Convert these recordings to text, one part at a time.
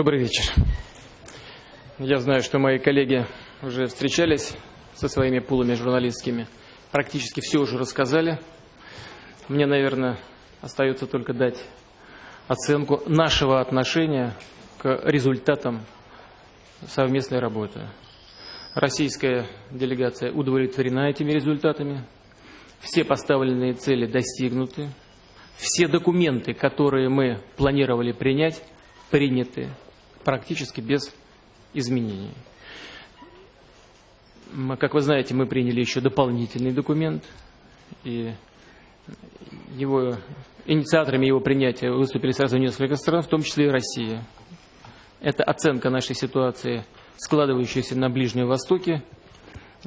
Добрый вечер. Я знаю, что мои коллеги уже встречались со своими пулами журналистскими. Практически все уже рассказали. Мне, наверное, остается только дать оценку нашего отношения к результатам совместной работы. Российская делегация удовлетворена этими результатами. Все поставленные цели достигнуты. Все документы, которые мы планировали принять, приняты практически без изменений. Как вы знаете, мы приняли еще дополнительный документ, и его, инициаторами его принятия выступили сразу несколько стран, в том числе и Россия. Это оценка нашей ситуации, складывающейся на Ближнем Востоке,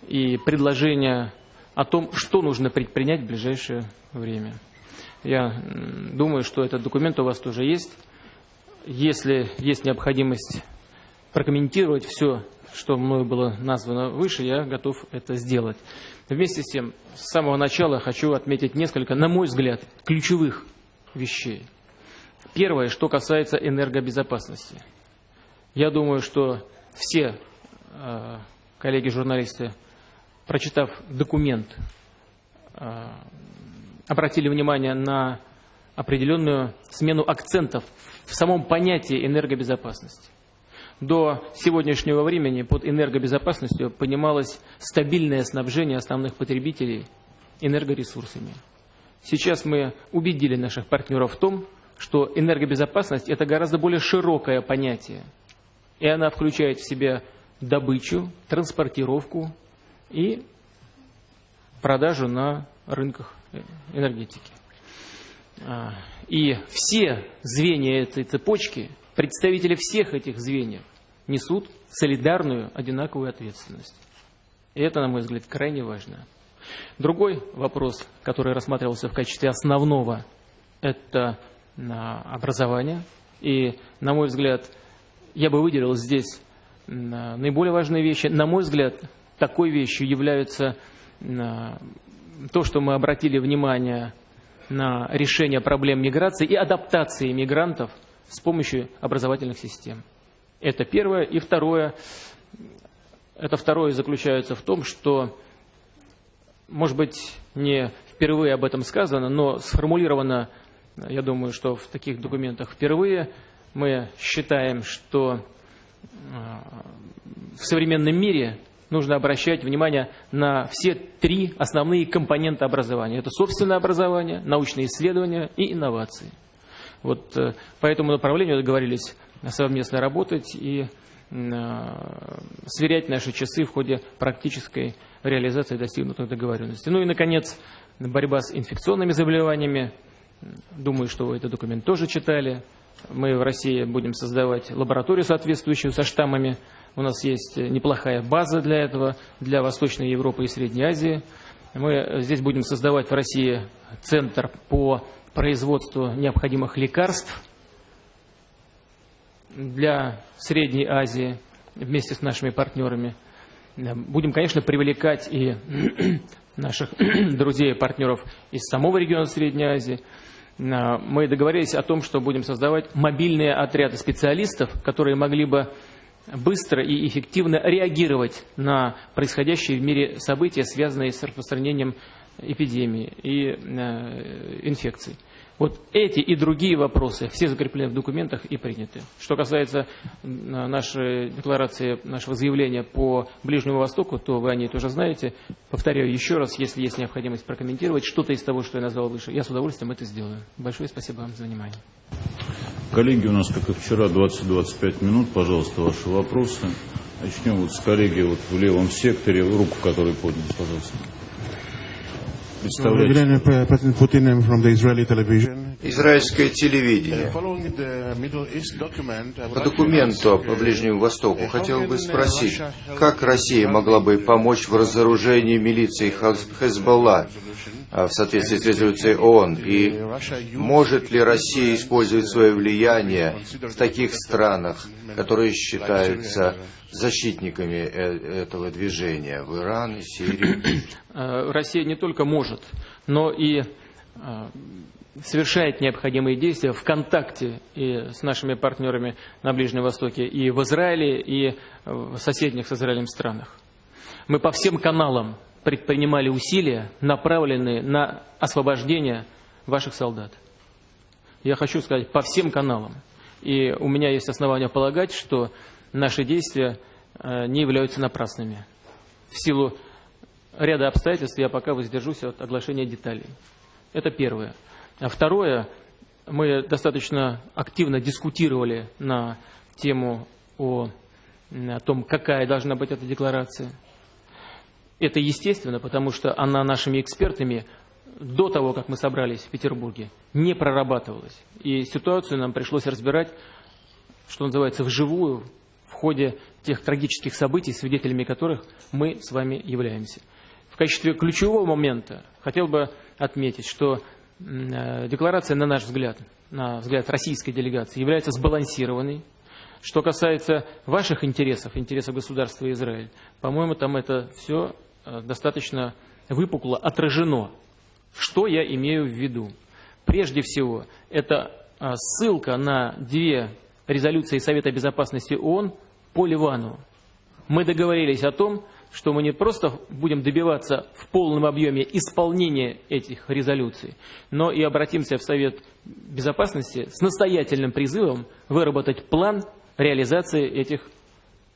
и предложение о том, что нужно предпринять в ближайшее время. Я думаю, что этот документ у вас тоже есть. Если есть необходимость прокомментировать все, что мною было названо выше, я готов это сделать. Вместе с тем, с самого начала хочу отметить несколько, на мой взгляд, ключевых вещей. Первое, что касается энергобезопасности. Я думаю, что все э, коллеги-журналисты, прочитав документ, э, обратили внимание на определенную смену акцентов в самом понятии энергобезопасности. До сегодняшнего времени под энергобезопасностью понималось стабильное снабжение основных потребителей энергоресурсами. Сейчас мы убедили наших партнеров в том, что энергобезопасность – это гораздо более широкое понятие. И она включает в себя добычу, транспортировку и продажу на рынках энергетики. А, и все звенья этой цепочки, представители всех этих звеньев, несут солидарную, одинаковую ответственность. И это, на мой взгляд, крайне важно. Другой вопрос, который рассматривался в качестве основного, это образование. И, на мой взгляд, я бы выделил здесь наиболее важные вещи. На мой взгляд, такой вещью является то, что мы обратили внимание на решение проблем миграции и адаптации мигрантов с помощью образовательных систем. Это первое. И второе, это второе заключается в том, что, может быть, не впервые об этом сказано, но сформулировано, я думаю, что в таких документах впервые, мы считаем, что э, в современном мире нужно обращать внимание на все три основные компонента образования. Это собственное образование, научные исследования и инновации. Вот э, по этому направлению договорились совместно работать и э, сверять наши часы в ходе практической реализации достигнутых договоренностей. Ну и, наконец, борьба с инфекционными заболеваниями. Думаю, что вы этот документ тоже читали. Мы в России будем создавать лабораторию, соответствующую со штаммами у нас есть неплохая база для этого, для Восточной Европы и Средней Азии. Мы здесь будем создавать в России центр по производству необходимых лекарств для Средней Азии вместе с нашими партнерами. Будем, конечно, привлекать и наших друзей и партнеров из самого региона Средней Азии. Мы договорились о том, что будем создавать мобильные отряды специалистов, которые могли бы быстро и эффективно реагировать на происходящие в мире события, связанные с распространением эпидемии и э, инфекций. Вот эти и другие вопросы все закреплены в документах и приняты. Что касается э, нашей декларации, нашего заявления по Ближнему Востоку, то вы о ней тоже знаете. Повторяю еще раз, если есть необходимость прокомментировать что-то из того, что я назвал выше, я с удовольствием это сделаю. Большое спасибо вам за внимание. Коллеги, у нас, как и вчера, 20-25 минут. Пожалуйста, ваши вопросы. Начнем вот с коллеги вот в левом секторе. Руку, который поднял, пожалуйста. Израильское телевидение. По документу по Ближнему Востоку хотел бы спросить, как Россия могла бы помочь в разоружении милиции Хезболла в соответствии с резолюцией ООН? И может ли Россия использовать свое влияние в таких странах, которые считаются защитниками э, этого движения в Иран и Сирии? Россия не только может, но и совершает необходимые действия в контакте и с нашими партнерами на Ближнем Востоке, и в Израиле, и в соседних с Израилем странах. Мы по всем каналам предпринимали усилия, направленные на освобождение ваших солдат. Я хочу сказать, по всем каналам. И у меня есть основания полагать, что наши действия э, не являются напрасными. В силу ряда обстоятельств я пока воздержусь от оглашения деталей. Это первое. А второе, мы достаточно активно дискутировали на тему о, о том, какая должна быть эта декларация. Это естественно, потому что она нашими экспертами до того, как мы собрались в Петербурге, не прорабатывалась. И ситуацию нам пришлось разбирать, что называется, вживую, в ходе тех трагических событий, свидетелями которых мы с вами являемся. В качестве ключевого момента хотел бы отметить, что Э, декларация, на наш взгляд, на взгляд российской делегации, является сбалансированной. Что касается ваших интересов, интересов государства Израиль, по-моему, там это все э, достаточно выпукло отражено. Что я имею в виду? Прежде всего, это э, ссылка на две резолюции Совета Безопасности ООН по Ливану. Мы договорились о том, что мы не просто будем добиваться в полном объеме исполнения этих резолюций, но и обратимся в Совет Безопасности с настоятельным призывом выработать план реализации этих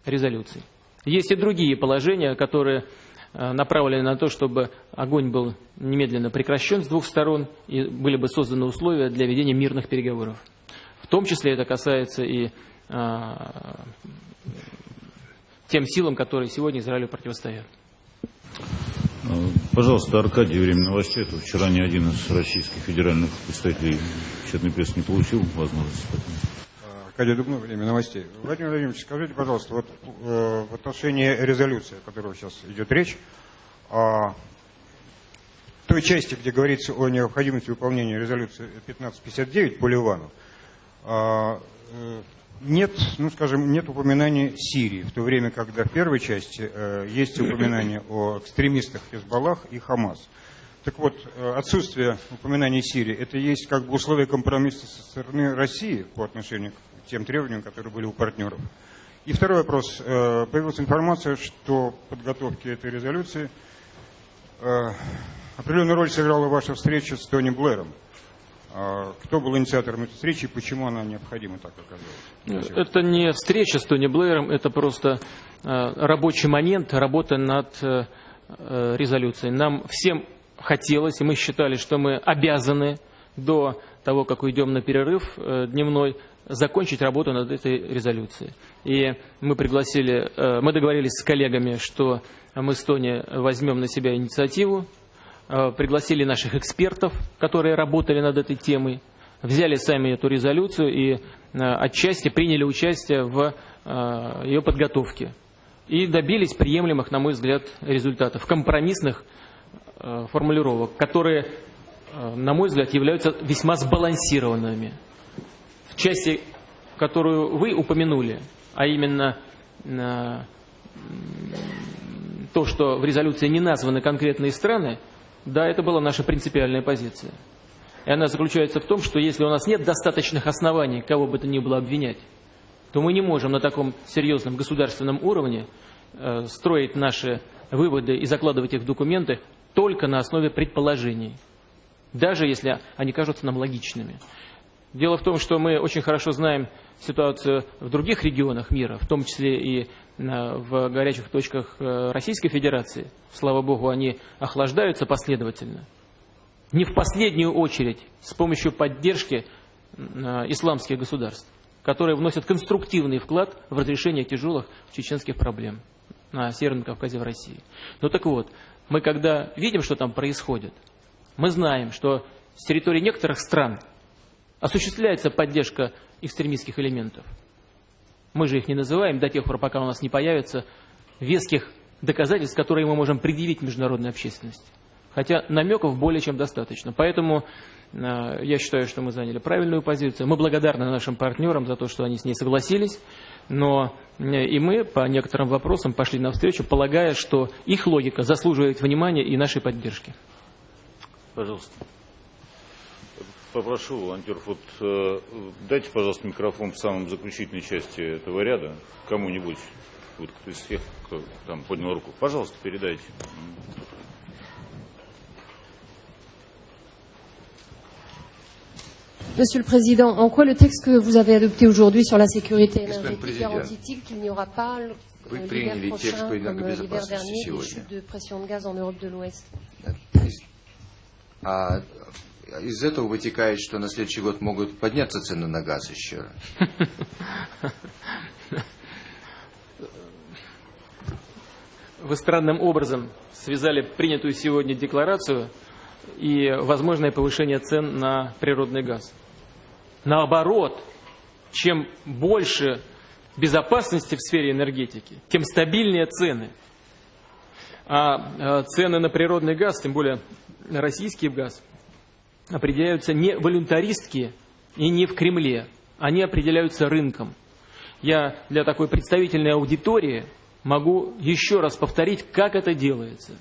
резолюций. Есть и другие положения, которые э, направлены на то, чтобы огонь был немедленно прекращен с двух сторон и были бы созданы условия для ведения мирных переговоров. В том числе это касается и а, тем силам, которые сегодня Израилю противостоят. Пожалуйста, Аркадий, время новостей. Это вчера ни один из российских федеральных представителей печатной прессы не получил возможности. Аркадий Дубнов, время новостей. Владимир Владимирович, скажите, пожалуйста, вот э, в отношении резолюции, о которой сейчас идет речь, о той части, где говорится о необходимости выполнения резолюции 1559 по Ливану, э, нет, ну скажем, нет упоминания Сирии, в то время, когда в первой части э, есть упоминание о экстремистах Хезбаллах и Хамас. Так вот, э, отсутствие упоминания Сирии, это есть как бы условие компромисса со стороны России по отношению к тем требованиям, которые были у партнеров. И второй вопрос. Э, появилась информация, что в подготовке этой резолюции э, определенную роль сыграла ваша встреча с Тони Блэром. А кто был инициатором этой встречи и почему она необходима так оказалась? Это не встреча с Тони Блэером, это просто э, рабочий момент, работа над э, э, резолюцией. Нам всем хотелось, и мы считали, что мы обязаны до того, как уйдем на перерыв дневной, закончить работу над этой резолюцией. И мы пригласили, мы договорились с коллегами, что мы с Тони возьмем на себя инициативу Э, пригласили наших экспертов, которые работали над этой темой, взяли сами эту резолюцию и э, отчасти приняли участие в э, ее подготовке. И добились приемлемых, на мой взгляд, результатов, компромиссных формулировок, которые, на мой взгляд, являются весьма сбалансированными. В части, которую вы упомянули, а именно то, что в резолюции не названы конкретные страны, да, это была наша принципиальная позиция. И она заключается в том, что если у нас нет достаточных оснований кого бы то ни было обвинять, то мы не можем на таком серьезном государственном уровне э, строить наши выводы и закладывать их в документы только на основе предположений, даже если они кажутся нам логичными. Дело в том, что мы очень хорошо знаем ситуацию в других регионах мира, в том числе и в горячих точках э, Российской Федерации. Слава Богу, они охлаждаются последовательно. Не в последнюю очередь с помощью поддержки э, исламских государств, которые вносят конструктивный вклад в разрешение тяжелых чеченских проблем на Северном Кавказе в России. Ну так вот, мы когда видим, что там происходит, мы знаем, что с территории некоторых стран осуществляется поддержка экстремистских элементов. Мы же их не называем до тех пор, пока у нас не появится веских доказательств, которые мы можем предъявить международной общественности. Хотя намеков более чем достаточно. Поэтому э, я считаю, что мы заняли правильную позицию. Мы благодарны нашим партнерам за то, что они с ней согласились. Но э, и мы по некоторым вопросам пошли навстречу, полагая, что их логика заслуживает внимания и нашей поддержки. Пожалуйста. Попрошу волонтеров, вот э, дайте, пожалуйста, микрофон в самом заключительной части этого ряда кому-нибудь, вот кто из всех, кто там поднял руку. Пожалуйста, передайте. Monsieur le Président, en quoi le texte que vous avez adopté aujourd'hui sur la sécurité énergétique garantit-il qu'il n'y aura pas l'hiver prochain, comme l'hiver dernier, des chutes de pression de gaz en Europe de l'Ouest А из этого вытекает, что на следующий год могут подняться цены на газ еще. Вы странным образом связали принятую сегодня декларацию и возможное повышение цен на природный газ. Наоборот, чем больше безопасности в сфере энергетики, тем стабильнее цены. А э, цены на природный газ, тем более на российский газ, определяются не волюнтаристски и не в Кремле. Они определяются рынком. Я для такой представительной аудитории могу еще раз повторить, как это делается.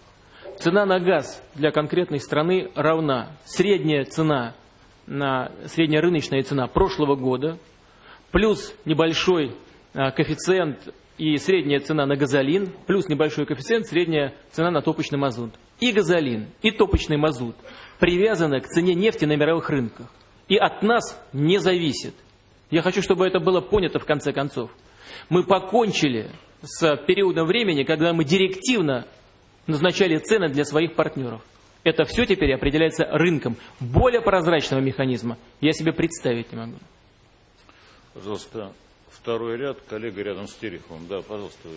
Цена на газ для конкретной страны равна. Средняя цена, на, средняя рыночная цена прошлого года, плюс небольшой а, коэффициент и средняя цена на газолин, плюс небольшой коэффициент, средняя цена на топочный мазут. И газолин, и топочный мазут привязаны к цене нефти на мировых рынках. И от нас не зависит. Я хочу, чтобы это было понято в конце концов. Мы покончили с периодом времени, когда мы директивно назначали цены для своих партнеров. Это все теперь определяется рынком. Более прозрачного механизма я себе представить не могу. Пожалуйста, второй ряд, коллега рядом с Тереховым. Да, пожалуйста.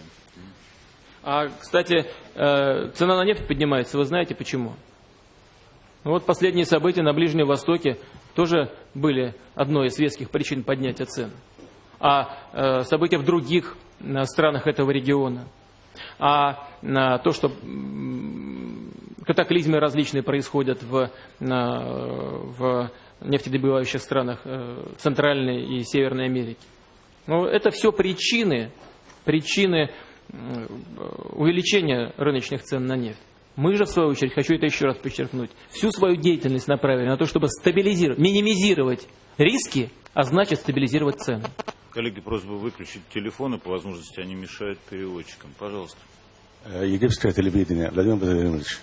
А, кстати, э, цена на нефть поднимается, вы знаете почему? Ну Вот последние события на Ближнем Востоке тоже были одной из веских причин поднятия цен. А э, события в других э, странах этого региона. А то, что катаклизмы различные происходят в, в нефтедобывающих странах Центральной и Северной Америки. Ну, это все причины, причины увеличения рыночных цен на нефть. Мы же, в свою очередь, хочу это еще раз подчеркнуть, всю свою деятельность направили на то, чтобы стабилизировать, минимизировать риски, а значит стабилизировать цены. Коллеги, просьба выключить телефоны, по возможности они мешают переводчикам. Пожалуйста. Э, Египетское телевидение. Владимир Владимирович,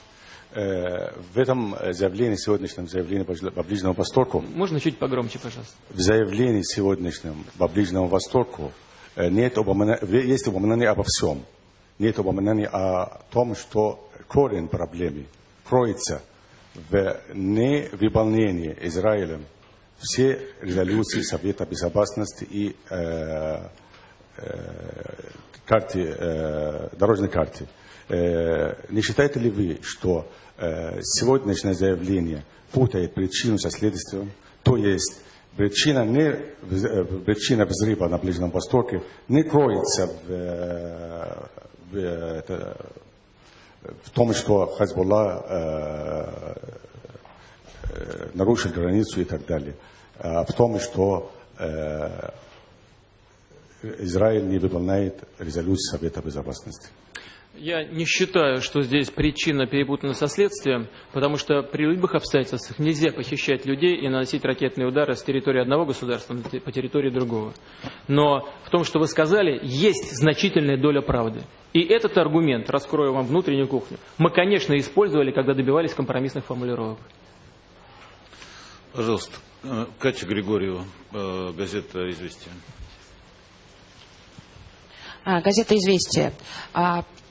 э, в этом э, заявлении, сегодняшнем заявлении по Бли- по Ближнему Востоку, Можно чуть погромче, пожалуйста? в заявлении сегодняшнем по Ближнему Востоку э, нет упомина- в- есть упоминание обо всем. Нет упоминания о том, что корень проблемы кроется в невыполнении Израилем все резолюции Совета Безопасности и э, э, карте, э, дорожной карте. Э, не считаете ли вы, что э, сегодняшнее заявление путает причину со следствием, то есть причина, не, э, причина взрыва на Ближнем Востоке не кроется в, э, в, э, в том, что Хазбулла э, нарушил границу и так далее, а в том, что э, Израиль не выполняет резолюцию Совета Безопасности. Я не считаю, что здесь причина перепутана со следствием, потому что при любых обстоятельствах нельзя похищать людей и наносить ракетные удары с территории одного государства по территории другого. Но в том, что вы сказали, есть значительная доля правды. И этот аргумент, раскрою вам внутреннюю кухню, мы, конечно, использовали, когда добивались компромиссных формулировок. Пожалуйста. Э, Катя Григорьева, э, газета «Известия». А, Газета «Известия».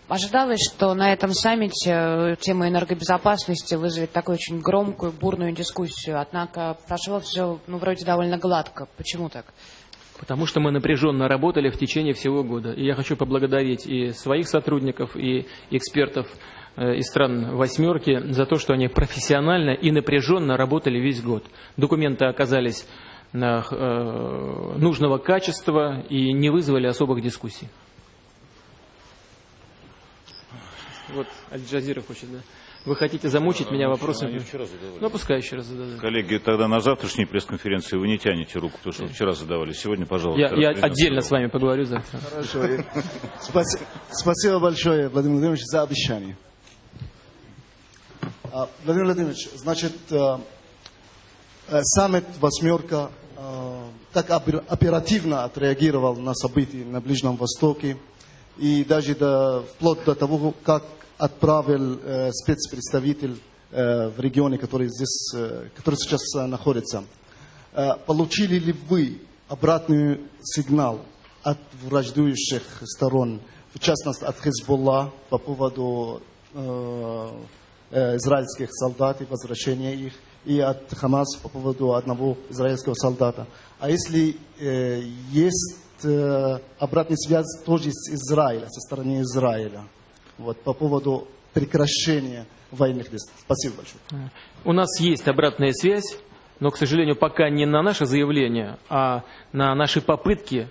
Ожидалось, что на этом саммите э, тема энергобезопасности вызовет такую очень громкую, бурную дискуссию. Однако прошло все, ну, вроде довольно гладко. Почему так? Потому что мы напряженно работали в течение всего года. И я хочу поблагодарить и своих сотрудников, и экспертов э, из стран «восьмерки» за то, что они профессионально и напряженно работали весь год. Документы оказались э, нужного качества и не вызвали особых дискуссий. Вот Аль-Джазира хочет, да. Вы хотите замучить меня вопросами? Они вчера задавали. Ну, пускай еще раз зададут. Коллеги, тогда на завтрашней пресс-конференции вы не тянете руку, потому что вчера задавали. Сегодня, пожалуйста. Я, я отдельно с вами поговорю завтра. Хорошо. Спасибо большое, Владимир Владимирович, за обещание. А, Владимир Владимирович, значит, э, э, саммит «Восьмерка» э, так опер- оперативно отреагировал на события на Ближнем Востоке и даже до, вплоть до того, как отправил э, спецпредставитель э, в регионе, который, здесь, э, который сейчас э, находится. Э, получили ли вы обратный сигнал от враждующих сторон, в частности от Хезболла по поводу э, э, израильских солдат и возвращения их, и от Хамас по поводу одного израильского солдата. А если э, есть э, обратная связь тоже с Израиля, со стороны Израиля, вот, по поводу прекращения военных действий? Спасибо большое. У нас есть обратная связь, но, к сожалению, пока не на наше заявление, а на наши попытки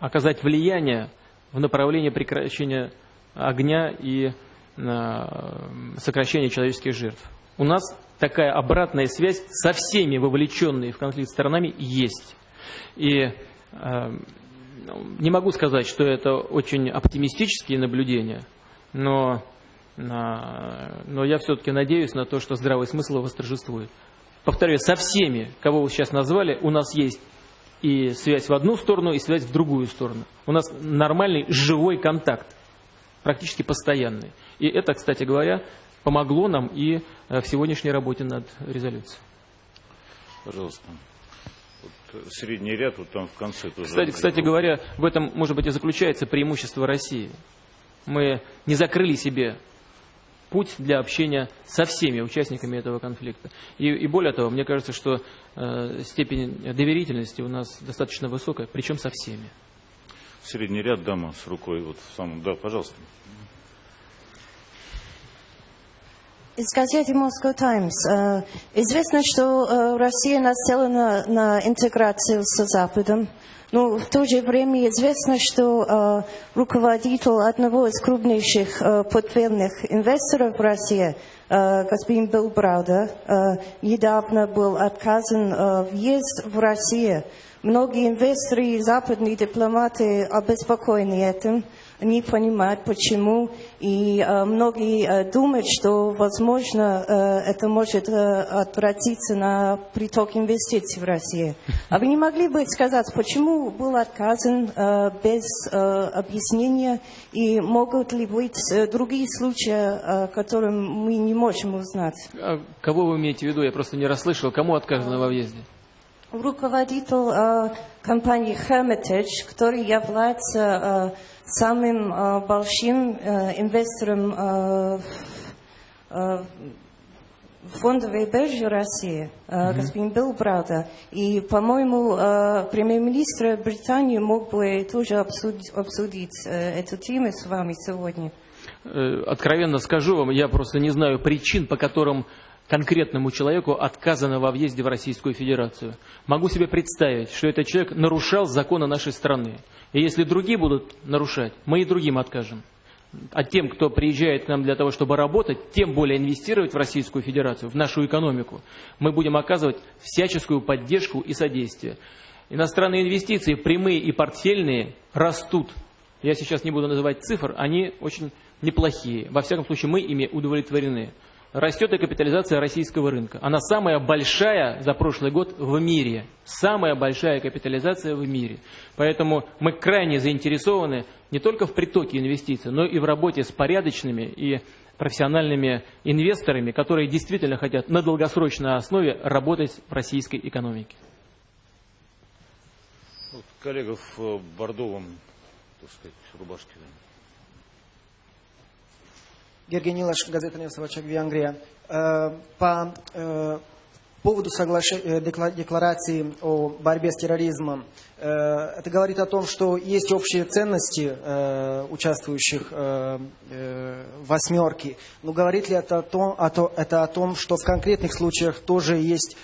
оказать влияние в направлении прекращения огня и э, сокращения человеческих жертв. У нас такая обратная связь со всеми вовлеченными в конфликт сторонами есть. И э, не могу сказать, что это очень оптимистические наблюдения, но, э, но я все-таки надеюсь на то, что здравый смысл восторжествует. Повторяю, со всеми, кого вы сейчас назвали, у нас есть и связь в одну сторону, и связь в другую сторону. У нас нормальный живой контакт, практически постоянный. И это, кстати говоря, помогло нам и э, в сегодняшней работе над резолюцией. Пожалуйста. Средний ряд, вот там в конце тоже. Кстати, кстати говоря, в этом, может быть, и заключается преимущество России. Мы не закрыли себе путь для общения со всеми участниками этого конфликта. И, и более того, мне кажется, что э, степень доверительности у нас достаточно высокая, причем со всеми. Средний ряд, дама с рукой, вот в самом, да, пожалуйста. Из газеты Moscow Times. Э, Известно, что э, Россия нацелена на интеграцию с Западом. Но в то же время известно, что э, руководитель одного из крупнейших портфельных инвесторов в России, господин Билл Браудер, э, недавно был отказан въезд в Россию. Многие инвесторы и западные дипломаты обеспокоены этим, не понимают почему, и э, многие э, думают, что, возможно, э, это может э, отвратиться на приток инвестиций в Россию. А вы не могли бы сказать, почему был отказан э, без э, объяснения, и могут ли быть э, другие случаи, э, которые мы не можем узнать? А кого вы имеете в виду? Я просто не расслышал. Кому отказано во въезде? Руководитель э, компании Hermitage, который является э, самым э, большим э, инвестором э, э, фондовой бирже России, э, господин Билл Брауда. И, по-моему, э, премьер-министр Британии мог бы тоже обсудить, обсудить э, эту тему с вами сегодня. Э, Откровенно скажу вам, я просто не знаю причин, по которым конкретному человеку отказано во въезде в Российскую Федерацию. Могу себе представить, что этот человек нарушал законы нашей страны. И если другие будут нарушать, мы и другим откажем. А тем, кто приезжает к нам для того, чтобы работать, тем более инвестировать в Российскую Федерацию, в нашу экономику, мы будем оказывать всяческую поддержку и содействие. Иностранные инвестиции, прямые и портфельные, растут. Я сейчас не буду называть цифр, они очень неплохие. Во всяком случае, мы ими удовлетворены. Растет и капитализация российского рынка. Она самая большая за прошлый год в мире. Самая большая капитализация в мире. Поэтому мы крайне заинтересованы не только в притоке инвестиций, но и в работе с порядочными и профессиональными инвесторами, которые действительно хотят на долгосрочной основе работать в российской экономике. Вот коллега в бордовом, так сказать, рубашке. Георгий Нилаш, газета «Невсовачак Венгрия». Э, По э, поводу э, декла- декларации о борьбе с терроризмом, это говорит о том, что есть общие ценности участвующих в «восьмерке». Но говорит ли это о, том, это о том, что в конкретных случаях тоже есть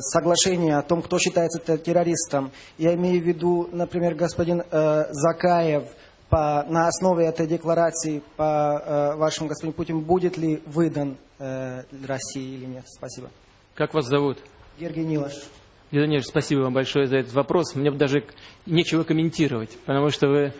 соглашение о том, кто считается те- террористом. Я имею в виду, например, господин Закаев – по, на основе этой декларации, по э, вашему господин Путин, будет ли выдан э, России или нет? Спасибо. Как вас зовут? Георгий Нилаш. Леонид, спасибо вам большое за этот вопрос. Мне даже нечего комментировать, потому что вы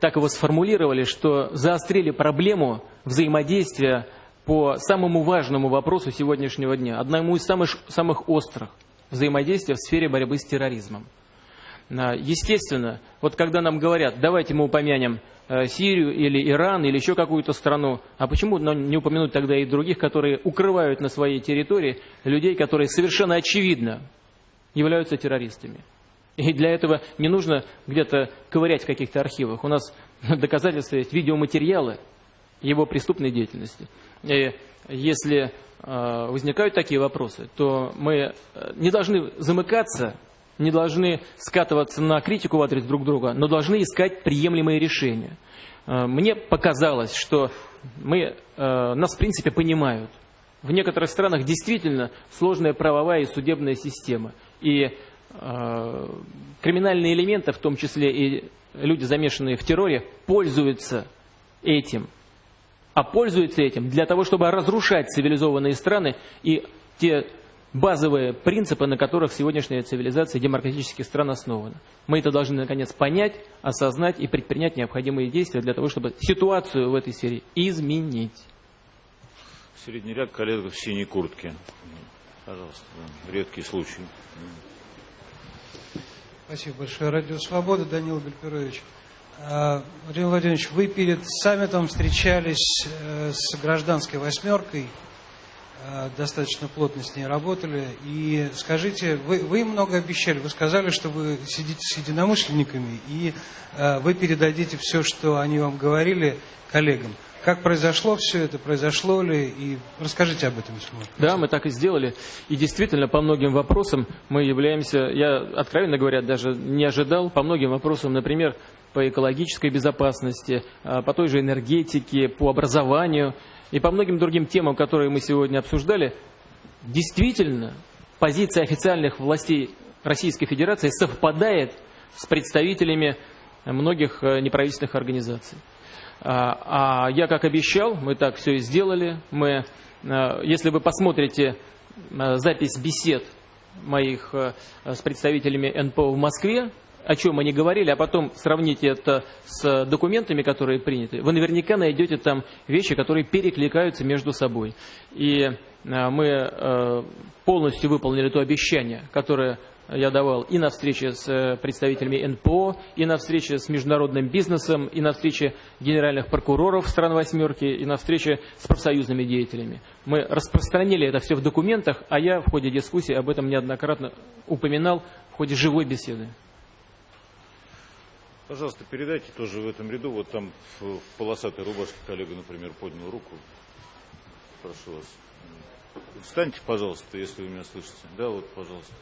так его сформулировали, что заострили проблему взаимодействия по самому важному вопросу сегодняшнего дня, одному из самых, самых острых взаимодействия в сфере борьбы с терроризмом. А, естественно, вот когда нам говорят, давайте мы упомянем э, Сирию или Иран или еще какую-то страну, а почему не упомянуть тогда и других, которые укрывают на своей территории людей, которые совершенно очевидно являются террористами. И для этого не нужно где-то ковырять в каких-то архивах. У нас доказательства есть, видеоматериалы его преступной деятельности. И если э, возникают такие вопросы, то мы э, не должны замыкаться не должны скатываться на критику в адрес друг друга, но должны искать приемлемые решения. Э, мне показалось, что мы, э, нас в принципе понимают. В некоторых странах действительно сложная правовая и судебная система. И э, криминальные элементы, в том числе и люди, замешанные в терроре, пользуются этим. А пользуются этим для того, чтобы разрушать цивилизованные страны и те базовые принципы, на которых сегодняшняя цивилизация демократических стран основана. Мы это должны, наконец, понять, осознать и предпринять необходимые действия для того, чтобы ситуацию в этой сфере изменить. Средний ряд коллег в синей куртке. Пожалуйста, редкий случай. Спасибо большое. Радио Свобода, Данил Гальперович. А, Владимир Владимирович, вы перед саммитом встречались э, с гражданской восьмеркой достаточно плотно с ней работали. И скажите, вы, вы много обещали, вы сказали, что вы сидите с единомышленниками, и э, вы передадите все, что они вам говорили, коллегам. Как произошло все это, произошло ли, и расскажите об этом, если можно. Да, мы так и сделали. И действительно, по многим вопросам мы являемся, я, откровенно говоря, даже не ожидал, по многим вопросам, например, по экологической безопасности, э, по той же энергетике, по образованию – и по многим другим темам, которые мы сегодня обсуждали, действительно позиция официальных властей Российской Федерации совпадает с представителями многих э, неправительственных организаций. А, а я, как обещал, мы так все и сделали. Мы, э, если вы посмотрите э, запись бесед моих с представителями НПО в Москве, о чем они говорили, а потом сравните это с документами, которые приняты, вы наверняка найдете там вещи, которые перекликаются между собой. И э, мы э, полностью выполнили то обещание, которое я давал и на встрече с э, представителями НПО, и на встрече с международным бизнесом, и на встрече генеральных прокуроров стран «восьмерки», и на встрече с профсоюзными деятелями. Мы распространили это все в документах, а я в ходе дискуссии об этом неоднократно упоминал в ходе живой беседы. Пожалуйста, передайте тоже в этом ряду, вот там в, в полосатой рубашке коллега, например, поднял руку. Прошу вас. Встаньте, пожалуйста, если вы меня слышите. Да, вот, пожалуйста.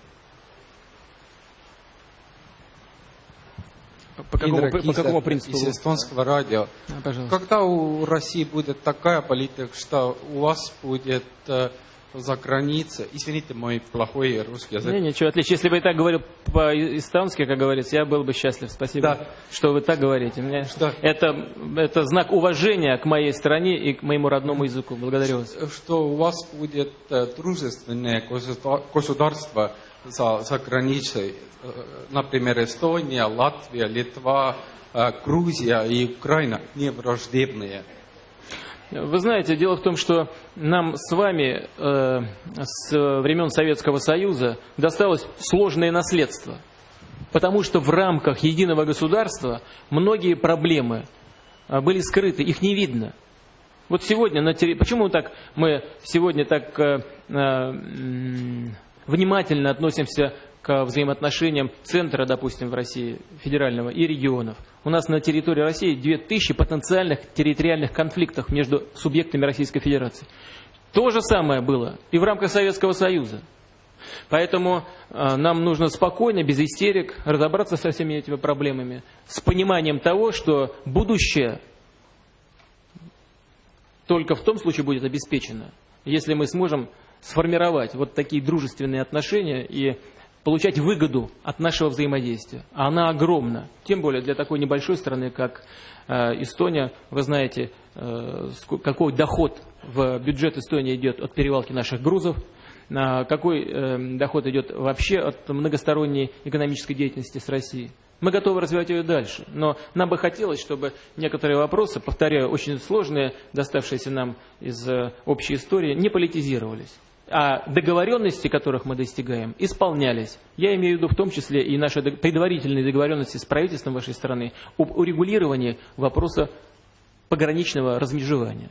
По какому, по, по какому принципу? Из эстонского радио. А, Когда у России будет такая политика, что у вас будет э, за границей. Извините, мой плохой русский язык. Не, ничего, отлично. Если бы я так говорил по-эстонски, как говорится, я был бы счастлив. Спасибо, да. что вы так говорите. Мне что? Это, это знак уважения к моей стране и к моему родному языку. Благодарю вас. Что у вас будет э, дружественное государство за, за границей. Э, например, Эстония, Латвия, Литва, э, Грузия и Украина не враждебные. Вы знаете, дело в том, что нам с вами э, с времен Советского Союза досталось сложное наследство. Потому что в рамках единого государства многие проблемы э, были скрыты, их не видно. Вот сегодня, на терри... почему так мы сегодня так э, э, внимательно относимся взаимоотношениям центра, допустим, в России, федерального, и регионов. У нас на территории России 2000 потенциальных территориальных конфликтов между субъектами Российской Федерации. То же самое было и в рамках Советского Союза. Поэтому э, нам нужно спокойно, без истерик, разобраться со всеми этими проблемами, с пониманием того, что будущее только в том случае будет обеспечено, если мы сможем сформировать вот такие дружественные отношения и получать выгоду от нашего взаимодействия. А она огромна. Тем более для такой небольшой страны, как э, Эстония. Вы знаете, э, какой доход в бюджет Эстонии идет от перевалки наших грузов, какой э, доход идет вообще от многосторонней экономической деятельности с Россией. Мы готовы развивать ее дальше. Но нам бы хотелось, чтобы некоторые вопросы, повторяю, очень сложные, доставшиеся нам из общей истории, не политизировались. А договоренности, которых мы достигаем, исполнялись. Я имею в виду в том числе и наши предварительные договоренности с правительством вашей страны об урегулировании вопроса пограничного размежевания.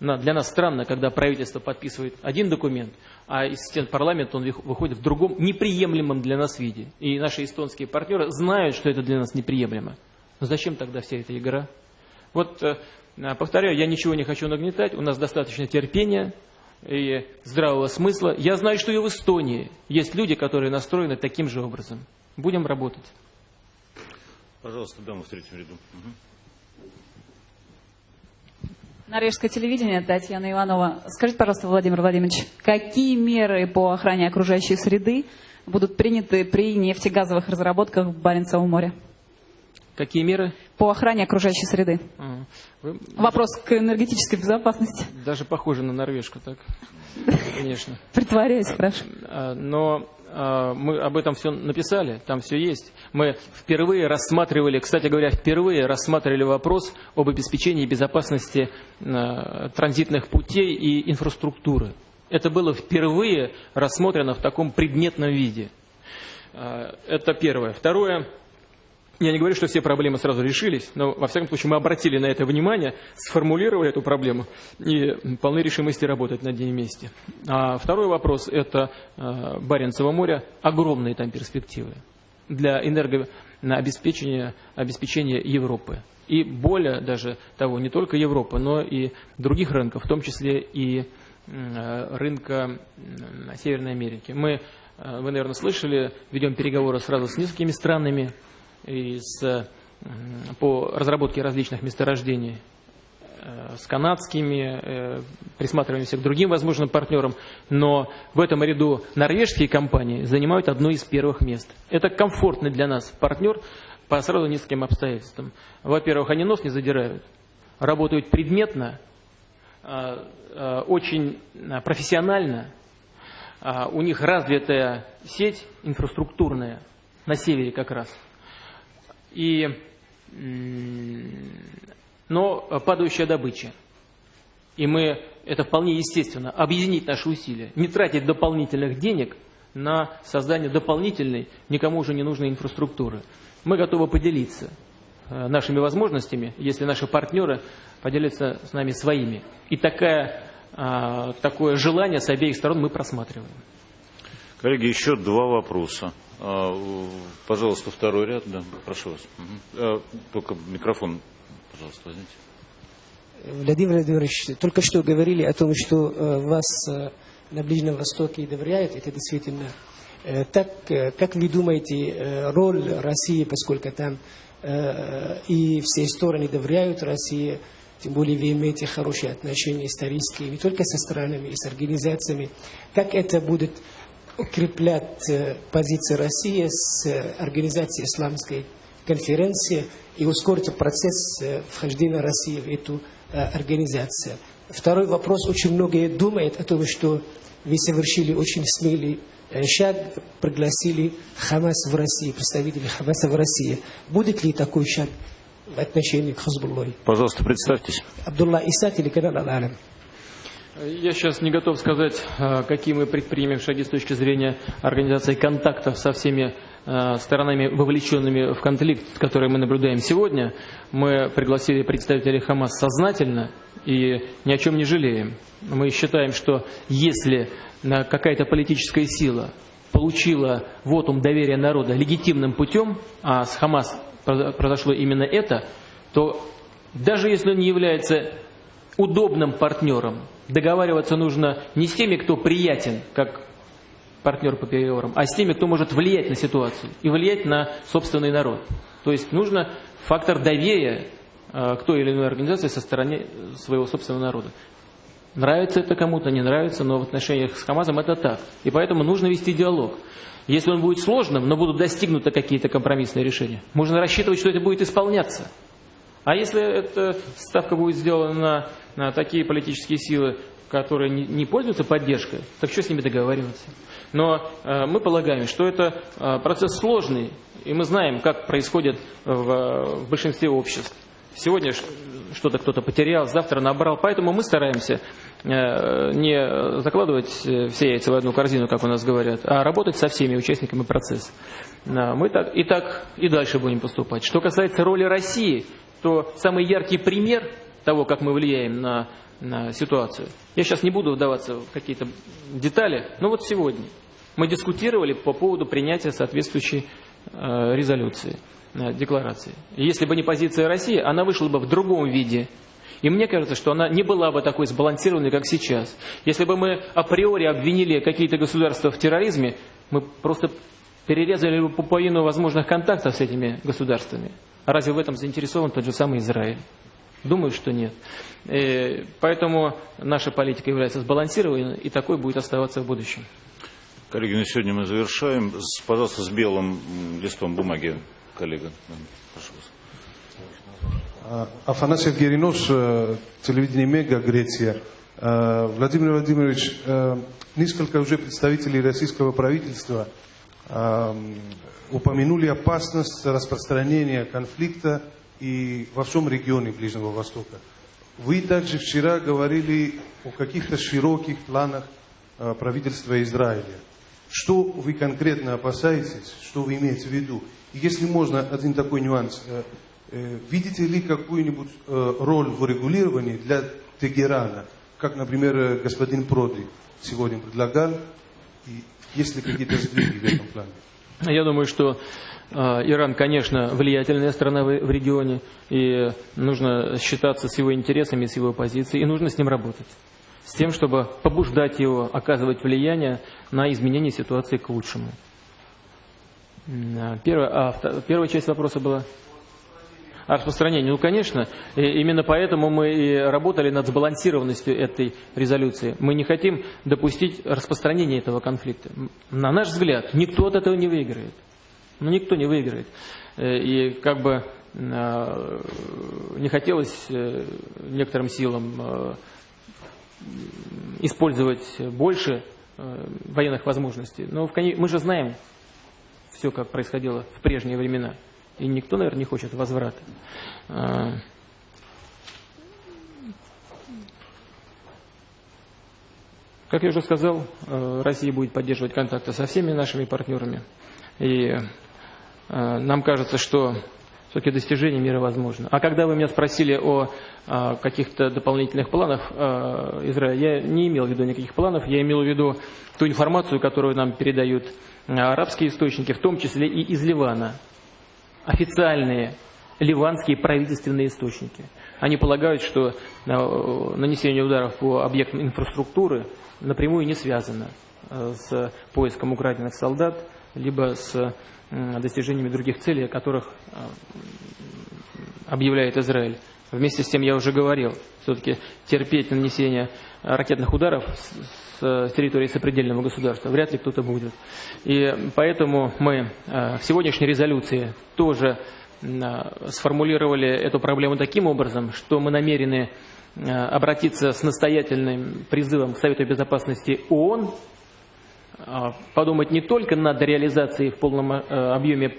Для нас странно, когда правительство подписывает один документ, а из стен парламента он выходит в другом неприемлемом для нас виде. И наши эстонские партнеры знают, что это для нас неприемлемо. Но зачем тогда вся эта игра? Вот, э, повторяю, я ничего не хочу нагнетать, у нас достаточно терпения и здравого смысла. Я знаю, что и в Эстонии есть люди, которые настроены таким же образом. Будем работать. Пожалуйста, дама в третьем ряду. Угу. Норвежское телевидение, Татьяна Иванова. Скажите, пожалуйста, Владимир Владимирович, какие меры по охране окружающей среды будут приняты при нефтегазовых разработках в Баренцевом море? Какие меры? По охране окружающей среды. А, вы... Вопрос к энергетической безопасности. Даже похоже на норвежку, так? Конечно. Притворяюсь, хорошо. А, но а, мы об этом все написали, там все есть. Мы впервые рассматривали, кстати говоря, впервые рассматривали вопрос об обеспечении безопасности а, транзитных путей и инфраструктуры. Это было впервые рассмотрено в таком предметном виде. Это первое. Второе. Я не говорю, что все проблемы сразу решились, но, во всяком случае, мы обратили на это внимание, сформулировали эту проблему и полны решимости работать над ней вместе. А второй вопрос – это э, Баренцево море. Огромные там перспективы для энергообеспечения обеспечения Европы. И более даже того, не только Европы, но и других рынков, в том числе и э, рынка Северной Америки. Мы, э, вы, наверное, слышали, ведем переговоры сразу с несколькими странами, и с, по разработке различных месторождений э, с канадскими, э, присматриваемся к другим возможным партнерам, но в этом ряду норвежские компании занимают одно из первых мест. Это комфортный для нас партнер по сразу нескольким обстоятельствам. Во-первых, они нос не задирают, работают предметно, э, очень профессионально, у них развитая сеть инфраструктурная на севере как раз – и, но падающая добыча. И мы, это вполне естественно, объединить наши усилия, не тратить дополнительных денег на создание дополнительной, никому уже не нужной инфраструктуры. Мы готовы поделиться э, нашими возможностями, если наши партнеры поделятся с нами своими. И такая, а, такое желание с обеих сторон мы просматриваем. Коллеги, еще два вопроса. А, пожалуйста, второй ряд, да, прошу вас. Угу. Только микрофон, пожалуйста, возьмите. Владимир Владимирович, только что говорили о том, что э, вас э, на Ближнем Востоке доверяют, это действительно э, так. Как вы думаете, роль России, поскольку там и все стороны доверяют России, тем более вы имеете хорошие отношения исторические, не только со странами, и с организациями, как это будет укреплять э, позиции России с э, организацией исламской конференции и ускорить процесс э, вхождения России в эту организацию. Второй вопрос. Очень многие думают о том, что вы совершили очень смелый шаг, пригласили Хамас в России, представителей Хамаса в России. Будет ли такой шаг в отношении к Хазбуллой? Пожалуйста, представьтесь. Абдулла Иса, телеканал Аль-Алям. Я сейчас не готов сказать, э, какие мы предпримем шаги с точки зрения организации контактов со всеми э, сторонами, вовлеченными в конфликт, который мы наблюдаем сегодня. Мы пригласили представителей Хамас сознательно и ни о чем не жалеем. Мы считаем, что если какая-то политическая сила получила вотум доверия народа легитимным путем, а с Хамас произошло именно это, то даже если он не является удобным партнером, договариваться нужно не с теми, кто приятен, как партнер по переговорам, а с теми, кто может влиять на ситуацию и влиять на собственный народ. То есть нужно фактор доверия э, к той или иной организации со стороны своего собственного народа. Нравится это кому-то, не нравится, но в отношениях с Хамазом это так. И поэтому нужно вести диалог. Если он будет сложным, но будут достигнуты какие-то компромиссные решения, можно рассчитывать, что это будет исполняться. А если эта ставка будет сделана на, такие политические силы, которые не пользуются поддержкой, так что с ними договариваться? Но мы полагаем, что это процесс сложный, и мы знаем, как происходит в, большинстве обществ. Сегодня что-то кто-то потерял, завтра набрал. Поэтому мы стараемся не закладывать все яйца в одну корзину, как у нас говорят, а работать со всеми участниками процесса. Мы так и так и дальше будем поступать. Что касается роли России, то самый яркий пример того, как мы влияем на, на ситуацию. Я сейчас не буду вдаваться в какие-то детали, но вот сегодня мы дискутировали по поводу принятия соответствующей э, резолюции, э, декларации. И если бы не позиция России, она вышла бы в другом виде. И мне кажется, что она не была бы такой сбалансированной, как сейчас. Если бы мы априори обвинили какие-то государства в терроризме, мы просто перерезали бы пуповину возможных контактов с этими государствами. А разве в этом заинтересован тот же самый Израиль? Думаю, что нет. И э, поэтому наша политика является сбалансированной, и такой будет оставаться в будущем. Коллеги, на сегодня мы завершаем. Пожалуйста, с белым листом бумаги, коллега. Прошу вас. Афанасьев Геринос, телевидение Мега, Греция. Владимир Владимирович, несколько уже представителей российского правительства упомянули опасность распространения конфликта и во всем регионе Ближнего Востока. Вы также вчера говорили о каких-то широких планах э, правительства Израиля. Что вы конкретно опасаетесь, что вы имеете в виду? И если можно, один такой нюанс. Э, э, видите ли какую-нибудь роль в регулировании для Тегерана, как, например, господин Проди сегодня предлагал, и есть ли какие-то сдвиги в этом плане? Я думаю, что э, Иран, конечно, влиятельная страна в, регионе, и нужно считаться с его интересами, с его позицией, и нужно с ним работать. С тем, чтобы побуждать его, оказывать влияние на изменение ситуации к лучшему. Первая, а, первая часть вопроса была о распространении. Ну, конечно, именно поэтому мы и работали над сбалансированностью этой резолюции. Мы не хотим допустить распространения этого конфликта. На наш взгляд, никто от этого не выиграет. Ну, никто не выиграет. Э, и как бы э, не хотелось э, некоторым силам использовать больше военных возможностей. Но мы же знаем все, как происходило в прежние времена. И никто, наверное, не хочет возврата. А, как я уже сказал, э, Россия будет поддерживать контакты со всеми нашими партнерами. И э, нам кажется, что все-таки достижение мира возможно. А когда вы меня спросили о, о каких-то дополнительных планах э, Израиля, я не имел в виду никаких планов, я имел в виду ту информацию, которую нам передают арабские источники, в том числе и из Ливана официальные ливанские правительственные источники. Они полагают, что э, нанесение ударов по объектам инфраструктуры напрямую не связано э, с поиском украденных солдат, либо с достижениями других целей, о которых э, объявляет Израиль. Вместе с тем я уже говорил, все-таки терпеть нанесение ракетных ударов с территории сопредельного государства вряд ли кто-то будет. И поэтому мы в сегодняшней резолюции тоже сформулировали эту проблему таким образом, что мы намерены обратиться с настоятельным призывом к Совету Безопасности ООН, подумать не только над реализацией в полном объеме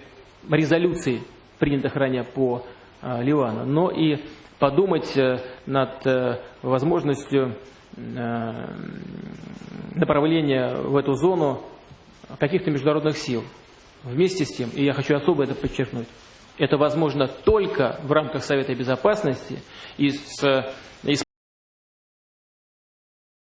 резолюций, принятых ранее по Ливану, но и подумать э, над э, возможностью э, направления в эту зону каких-то международных сил. Вместе с тем, и я хочу особо это подчеркнуть, это возможно только в рамках Совета Безопасности и с